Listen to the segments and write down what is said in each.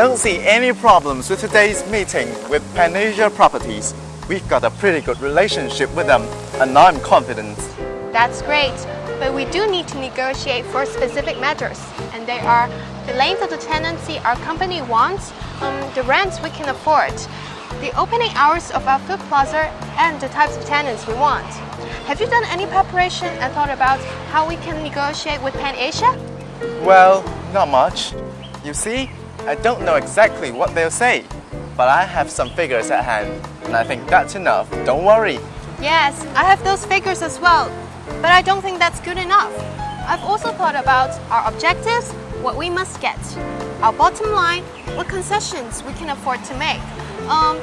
I don't see any problems with today's meeting with Panasia Properties. We've got a pretty good relationship with them, and I'm confident. That's great, but we do need to negotiate for specific matters, and they are the length of the tenancy our company wants, um, the rents we can afford, the opening hours of our food plaza, and the types of tenants we want. Have you done any preparation and thought about how we can negotiate with Pan Asia? Well, not much. You see, I don't know exactly what they'll say, but I have some figures at hand, and I think that's enough. Don't worry. Yes, I have those figures as well, but I don't think that's good enough. I've also thought about our objectives, what we must get, our bottom line, what concessions we can afford to make, um,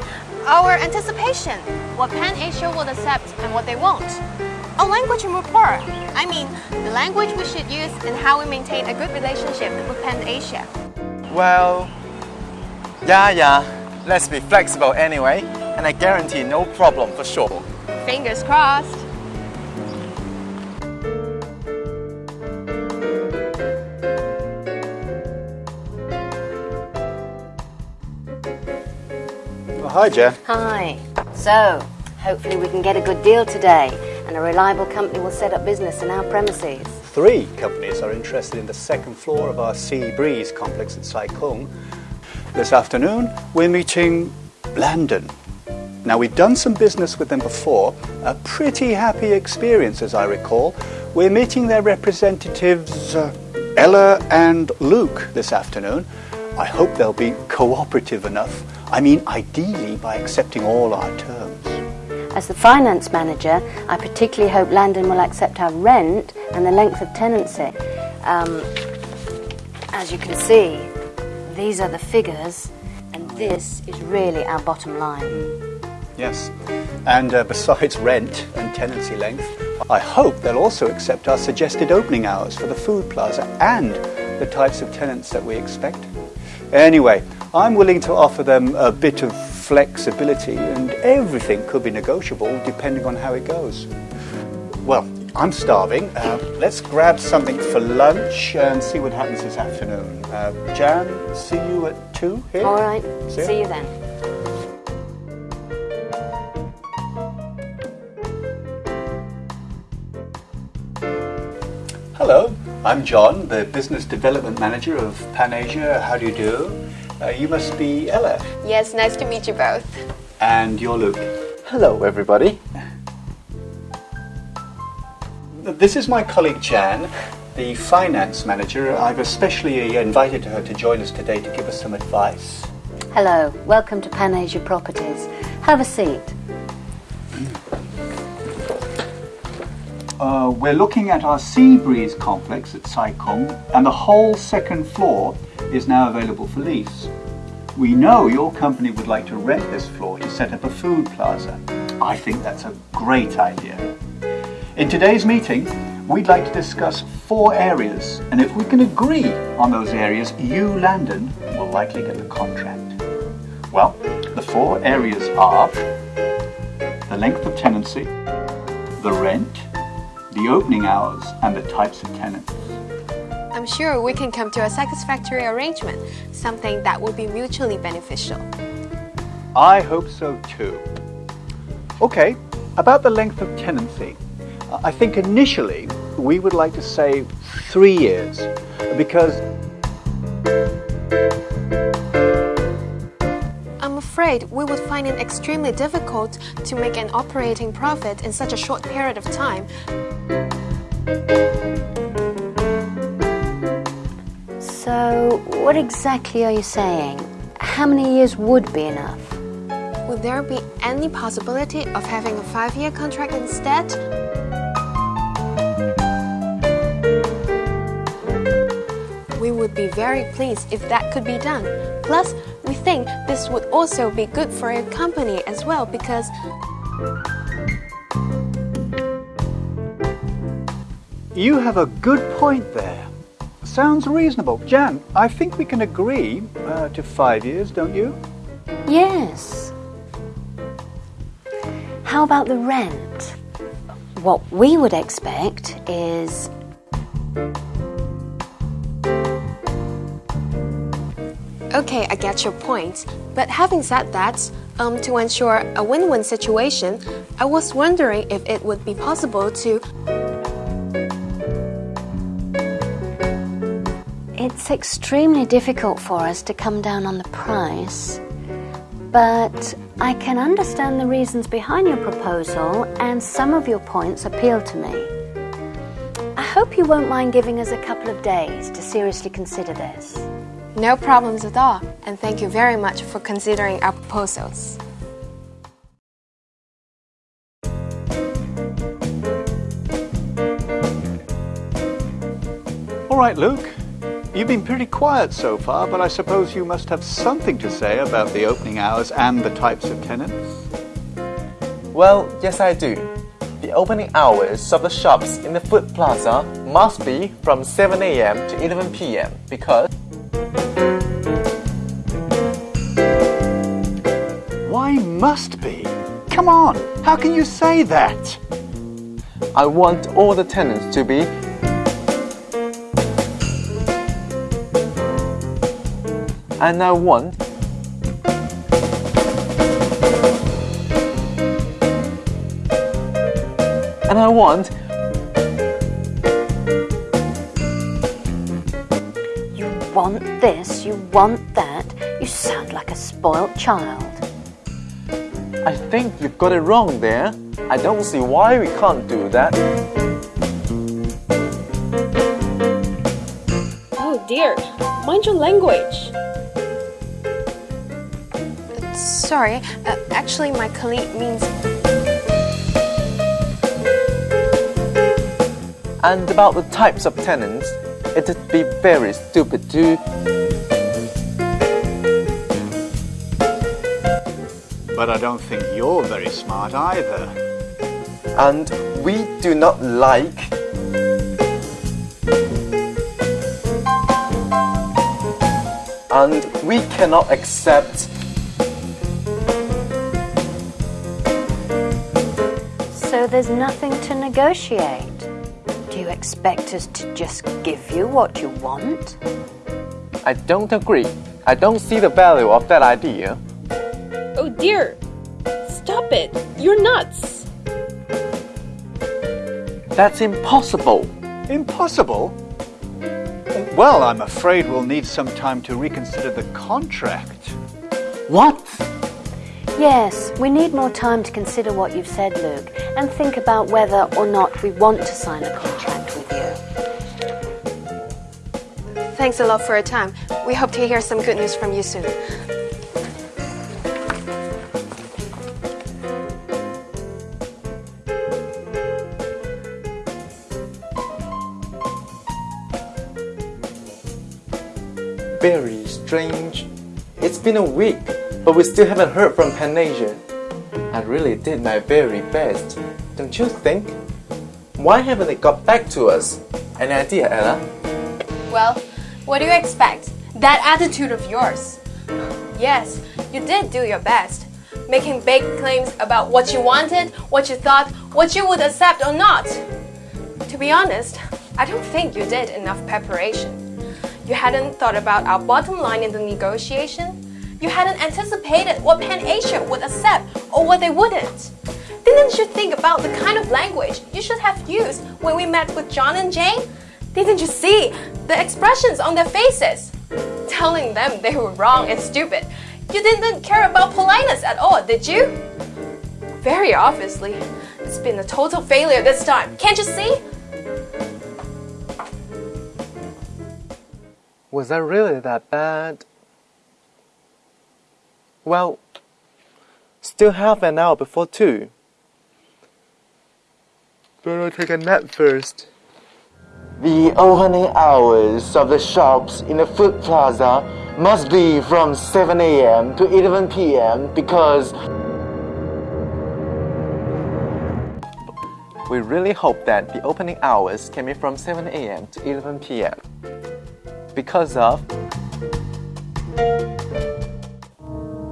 our anticipation, what Pan Asia will accept and what they won't. A language and rapport. I mean, the language we should use and how we maintain a good relationship with Pan Asia. Well, yeah, yeah. Let's be flexible anyway, and I guarantee no problem for sure. Fingers crossed. Oh, hi, Jen. Hi. So, hopefully we can get a good deal today and a reliable company will set up business in our premises. Three companies are interested in the second floor of our Sea Breeze complex at Sai Kung. This afternoon, we're meeting Landon. Now, we've done some business with them before, a pretty happy experience, as I recall. We're meeting their representatives, uh, Ella and Luke, this afternoon. I hope they'll be cooperative enough. I mean, ideally by accepting all our terms. As the finance manager, I particularly hope Landon will accept our rent and the length of tenancy. Um, as you can see, these are the figures, and this is really our bottom line. Yes. And uh, besides rent and tenancy length, I hope they'll also accept our suggested opening hours for the food plaza and the types of tenants that we expect. Anyway, I'm willing to offer them a bit of flexibility, and everything could be negotiable depending on how it goes. Well, I'm starving. Uh, let's grab something for lunch and see what happens this afternoon. Uh, Jan, see you at 2 here? All right, See see you then. Hello, I'm John, the Business Development Manager of Panasia. How do you do? Uh, you must be Ella, Yes, nice to meet you both. and you're Luke. Hello, everybody. This is my colleague Jan, the Finance Manager. I've especially invited her to join us today to give us some advice. Hello, welcome to Panasia Properties. Have a seat. Uh, we're looking at our Sea Breeze complex at Sai Kung, and the whole second floor is now available for lease. We know your company would like to rent this floor to set up a food plaza. I think that's a great idea. In today's meeting, we'd like to discuss four areas, and if we can agree on those areas, you, Landon, will likely get the contract. Well, the four areas are the length of tenancy, the rent, the opening hours, and the types of tenants. I'm sure we can come to a satisfactory arrangement, something that will be mutually beneficial. I hope so too. Okay, about the length of tenancy. I think initially we would like to say three years because I'm afraid we would find it extremely difficult to make an operating profit in such a short period of time. So, what exactly are you saying? How many years would be enough? Would there be any possibility of having a five year contract instead? We would be very pleased if that could be done. Plus, we think this would also be good for your company as well because you have a good point there. Sounds reasonable. Jan, I think we can agree uh, to five years, don't you? Yes. How about the rent? What we would expect is Okay, I get your point. But having said that, um, to ensure a win win situation, I was wondering if it would be possible to. It's extremely difficult for us to come down on the price, but I can understand the reasons behind your proposal, and some of your points appeal to me. I hope you won't mind giving us a couple of days to seriously consider this. No problems at all, and thank you very much for considering our proposals. All right, Luke. You've been pretty quiet so far, but I suppose you must have something to say about the opening hours and the types of tenants. Well, yes, I do. The opening hours of the shops in the food plaza must be from 7 a.m. to 11 p.m. because Why must be? Come on, how can you say that? I want all the tenants to be and I want and I want You want this, you want that. You sound like a spoilt child. I think you've got it wrong there. I don't see why we can't do that. Oh dear, mind your language. Sorry, uh, actually, my colleague means. And about the types of tenants, it'd be very stupid to But I don't think you're very smart either. and we do not like and we cannot accept So there's nothing to negotiate. Do you expect us to just give you what you want? I don't agree. I don't see the value of that idea. Oh dear! Stop it! You're nuts! That's impossible. Impossible? Well, I'm afraid we'll need some time to reconsider the contract. What? Yes, we need more time to consider what you've said, Luke, and think about whether or not we want to sign a contract with you. Thanks a lot for your time. We hope to hear some good news from you soon. Very strange. It's been a week, but we still haven't heard from Panasia. I really did my very best, don't you think? Why haven't they got back to us? Any idea, Ella? Well, what do you expect? That attitude of yours. Yes, you did do your best, making big claims about what you wanted, what you thought, what you would accept or not. To be honest, I don't think you did enough preparation. You hadn't thought about our bottom line in the negotiation. You hadn't anticipated what Pan Asia would accept or what they wouldn't. Didn't you think about the kind of language you should have used when we met with John and Jane? Didn't you see the expressions on their faces? Telling them they were wrong and stupid. You didn't care about politeness at all, did you? Very obviously, it's been a total failure this time. Can't you see? Was that really that bad? Well, still half an hour before two. Better take a nap first. The opening hours of the shops in the food plaza must be from 7 a.m. to 11 p.m. because we really hope that the opening hours can be from 7 a.m. to 11 p.m. because of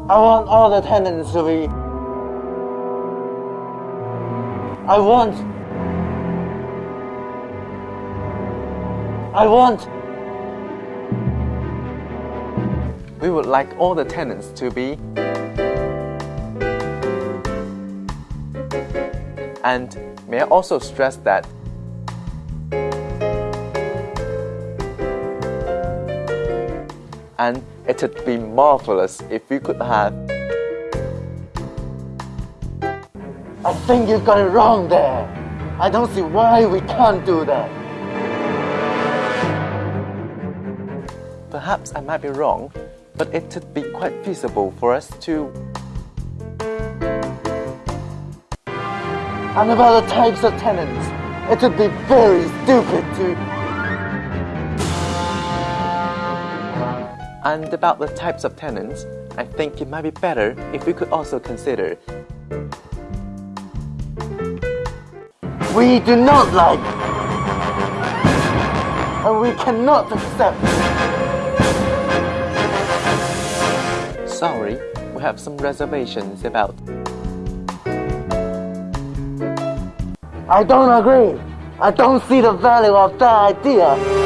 I want all the tenants to be. I want. I want. We would like all the tenants to be. And may I also stress that and it would be marvelous if we could have I think you've got it wrong there. I don't see why we can't do that. Perhaps I might be wrong, but it would be quite feasible for us to. And about the types of tenants, it would be very stupid to. And about the types of tenants, I think it might be better if we could also consider we do not like and we cannot accept. Sorry, we have some reservations about. I don't agree. I don't see the value of that idea.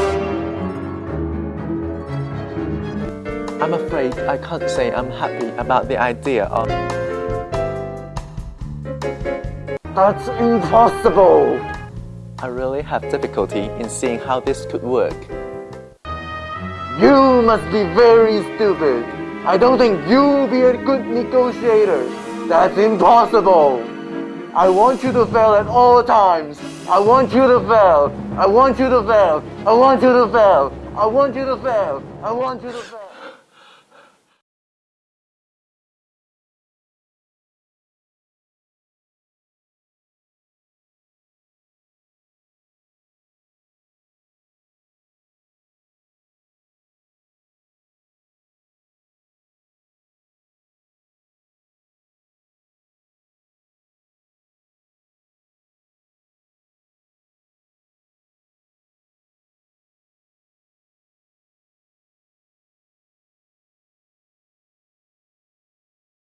I'm afraid I can't say I'm happy about the idea of. That's impossible. I really have difficulty in seeing how this could work. You must be very stupid. I don't think you'll be a good negotiator. That's impossible. I want you to fail at all times. I want you to fail. I want you to fail. I want you to fail. I want you to fail. I want you to fail.